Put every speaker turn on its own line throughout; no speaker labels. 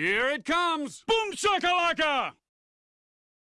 Here it comes! Boom shakalaka!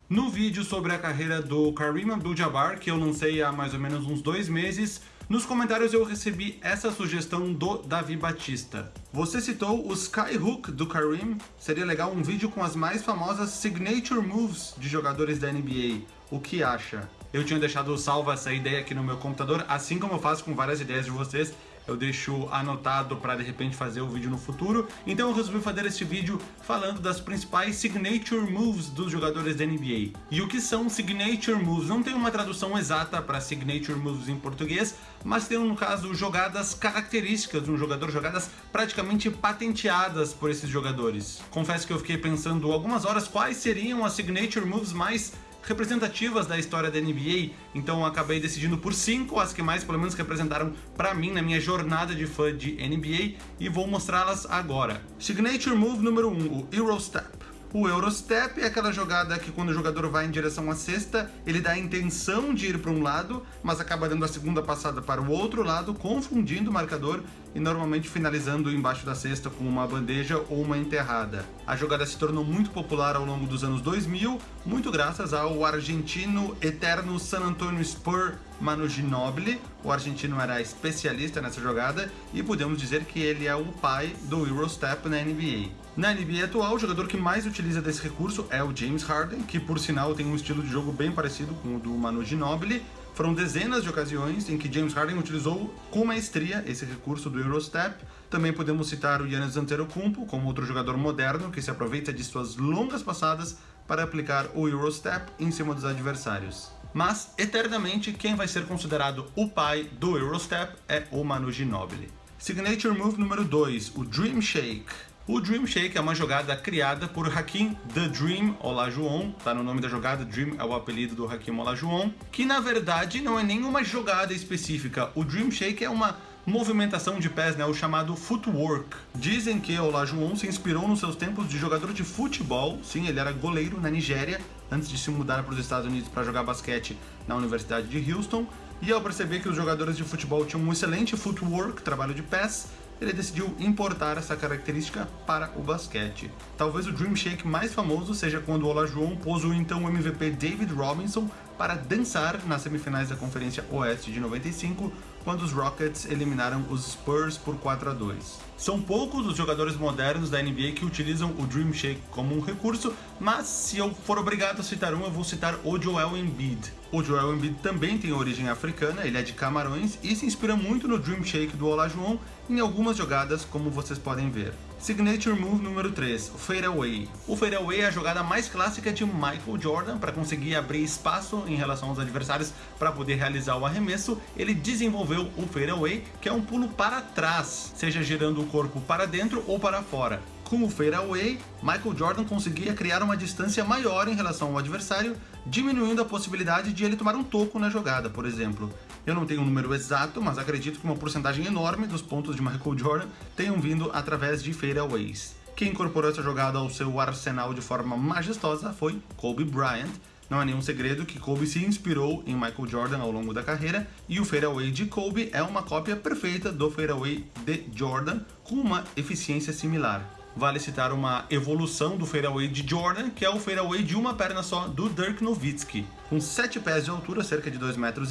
No vídeo sobre a carreira do Kareem Abdul-Jabbar, que eu lancei há mais ou menos uns dois meses, nos comentários eu recebi essa sugestão do Davi Batista. Você citou o Skyhook do Kareem, seria legal um vídeo com as mais famosas signature moves de jogadores da NBA. O que acha? Eu tinha deixado salva essa ideia aqui no meu computador, assim como eu faço com várias ideias de vocês, eu deixo anotado para de repente fazer o vídeo no futuro. Então eu resolvi fazer este vídeo falando das principais signature moves dos jogadores da NBA. E o que são signature moves? Não tem uma tradução exata para signature moves em português, mas tem no caso jogadas características de um jogador, jogadas praticamente patenteadas por esses jogadores. Confesso que eu fiquei pensando algumas horas quais seriam as signature moves mais representativas da história da NBA, então acabei decidindo por cinco as que mais pelo menos representaram para mim na minha jornada de fã de NBA e vou mostrá-las agora. Signature Move número 1, um, o Eurostep. O Eurostep é aquela jogada que quando o jogador vai em direção à cesta, ele dá a intenção de ir para um lado, mas acaba dando a segunda passada para o outro lado, confundindo o marcador e normalmente finalizando embaixo da cesta com uma bandeja ou uma enterrada. A jogada se tornou muito popular ao longo dos anos 2000, muito graças ao argentino eterno San Antonio Spur Manu Ginobili. O argentino era especialista nessa jogada e podemos dizer que ele é o pai do Eurostep na NBA. Na NBA atual, o jogador que mais utiliza desse recurso é o James Harden, que por sinal tem um estilo de jogo bem parecido com o do Manu Ginobili. Foram dezenas de ocasiões em que James Harden utilizou com maestria esse recurso do Eurostep. Também podemos citar o Giannis Antetokounmpo como outro jogador moderno que se aproveita de suas longas passadas para aplicar o Eurostep em cima dos adversários. Mas, eternamente, quem vai ser considerado o pai do Eurostep é o Manu Ginobili. Signature Move número 2, o Dream Shake. O Dream Shake é uma jogada criada por Hakim The Dream Olajuwon, tá no nome da jogada, Dream é o apelido do Hakim Olajuwon, que na verdade não é nenhuma jogada específica. O Dream Shake é uma movimentação de pés, né, o chamado footwork. Dizem que Olajuwon se inspirou nos seus tempos de jogador de futebol, sim, ele era goleiro na Nigéria, antes de se mudar para os Estados Unidos para jogar basquete na Universidade de Houston, e ao perceber que os jogadores de futebol tinham um excelente footwork, trabalho de pés, ele decidiu importar essa característica para o basquete. Talvez o Dream Shake mais famoso seja quando o Olajuwon pôs o então MVP David Robinson para dançar nas semifinais da Conferência Oeste de 95, quando os Rockets eliminaram os Spurs por 4 a 2. São poucos os jogadores modernos da NBA que utilizam o Dream Shake como um recurso, mas se eu for obrigado a citar um, eu vou citar o Joel Embiid. O Joel Embiid também tem origem africana, ele é de Camarões e se inspira muito no Dream Shake do Olajuwon em algumas jogadas, como vocês podem ver. Signature Move número 3, o Fadeaway. O Fadeaway é a jogada mais clássica de Michael Jordan para conseguir abrir espaço em relação aos adversários para poder realizar o arremesso. Ele desenvolveu o Fadeaway, que é um pulo para trás, seja girando o corpo para dentro ou para fora. Com o fadeaway, Michael Jordan conseguia criar uma distância maior em relação ao adversário, diminuindo a possibilidade de ele tomar um toco na jogada, por exemplo. Eu não tenho um número exato, mas acredito que uma porcentagem enorme dos pontos de Michael Jordan tenham vindo através de fadeaways. Quem incorporou essa jogada ao seu arsenal de forma majestosa foi Kobe Bryant. Não é nenhum segredo que Kobe se inspirou em Michael Jordan ao longo da carreira, e o fadeaway de Kobe é uma cópia perfeita do fadeaway de Jordan, com uma eficiência similar. Vale citar uma evolução do fadeaway de Jordan, que é o fadeaway de uma perna só do Dirk Nowitzki. Com 7 pés de altura, cerca de 2,13 metros,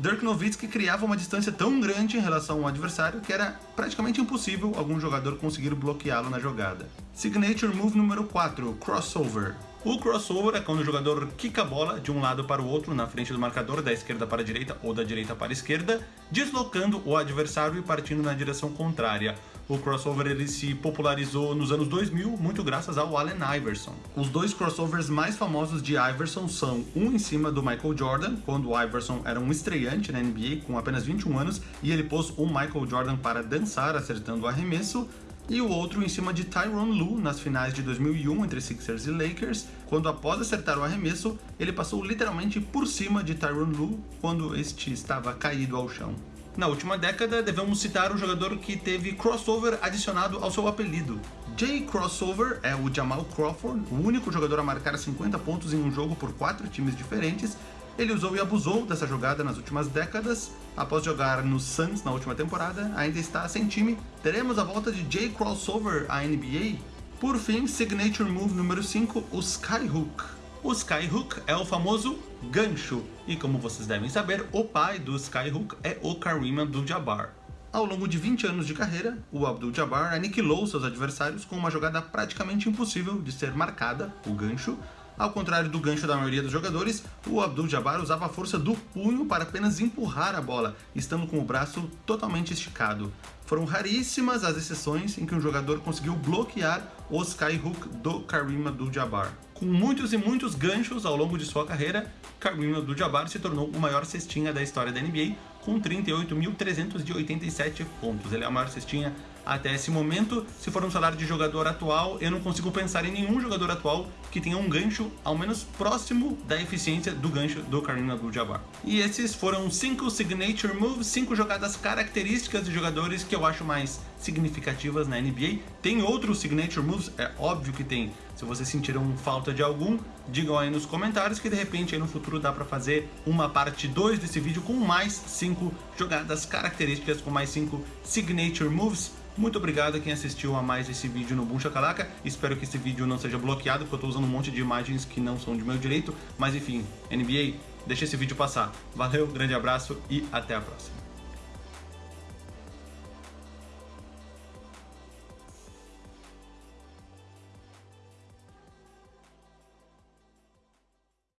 Dirk Nowitzki criava uma distância tão grande em relação ao adversário que era praticamente impossível algum jogador conseguir bloqueá-lo na jogada. Signature Move número 4, Crossover. O crossover é quando o jogador quica a bola de um lado para o outro na frente do marcador, da esquerda para a direita ou da direita para a esquerda, deslocando o adversário e partindo na direção contrária. O crossover ele se popularizou nos anos 2000, muito graças ao Allen Iverson. Os dois crossovers mais famosos de Iverson são um em cima do Michael Jordan, quando o Iverson era um estreante na NBA com apenas 21 anos e ele pôs o Michael Jordan para dançar acertando o arremesso, e o outro em cima de Tyronn Lue nas finais de 2001 entre Sixers e Lakers, quando após acertar o arremesso, ele passou literalmente por cima de Tyronn Lue quando este estava caído ao chão. Na última década, devemos citar o jogador que teve crossover adicionado ao seu apelido. Jay Crossover é o Jamal Crawford, o único jogador a marcar 50 pontos em um jogo por quatro times diferentes. Ele usou e abusou dessa jogada nas últimas décadas. Após jogar no Suns na última temporada, ainda está sem time. Teremos a volta de Jay Crossover à NBA? Por fim, Signature Move número 5, o Skyhook. O Skyhook é o famoso gancho, e como vocês devem saber, o pai do Skyhook é o Kareem Abdul-Jabbar. Ao longo de 20 anos de carreira, o Abdul-Jabbar aniquilou seus adversários com uma jogada praticamente impossível de ser marcada, o gancho. Ao contrário do gancho da maioria dos jogadores, o Abdul-Jabbar usava a força do punho para apenas empurrar a bola, estando com o braço totalmente esticado. Foram raríssimas as exceções em que um jogador conseguiu bloquear o skyhook do Kareem Abdul-Jabbar. Com muitos e muitos ganchos ao longo de sua carreira, Kareem Abdul-Jabbar se tornou o maior cestinha da história da NBA, com 38.387 pontos. Ele é a maior cestinha até esse momento. Se for um salário de jogador atual, eu não consigo pensar em nenhum jogador atual que tenha um gancho ao menos próximo da eficiência do gancho do Kareem Abdul-Jabbar. E esses foram cinco signature moves, cinco jogadas características de jogadores que eu acho mais significativas na NBA. Tem outros signature moves? É óbvio que tem. Se vocês sentiram falta de algum, digam aí nos comentários que de repente aí no futuro dá para fazer uma parte 2 desse vídeo com mais 5 jogadas características, com mais 5 signature moves. Muito obrigado a quem assistiu a mais esse vídeo no Boom Shakalaka. Espero que esse vídeo não seja bloqueado, porque eu estou usando um monte de imagens que não são de meu direito. Mas enfim, NBA, deixa esse vídeo passar. Valeu, grande abraço e até a próxima.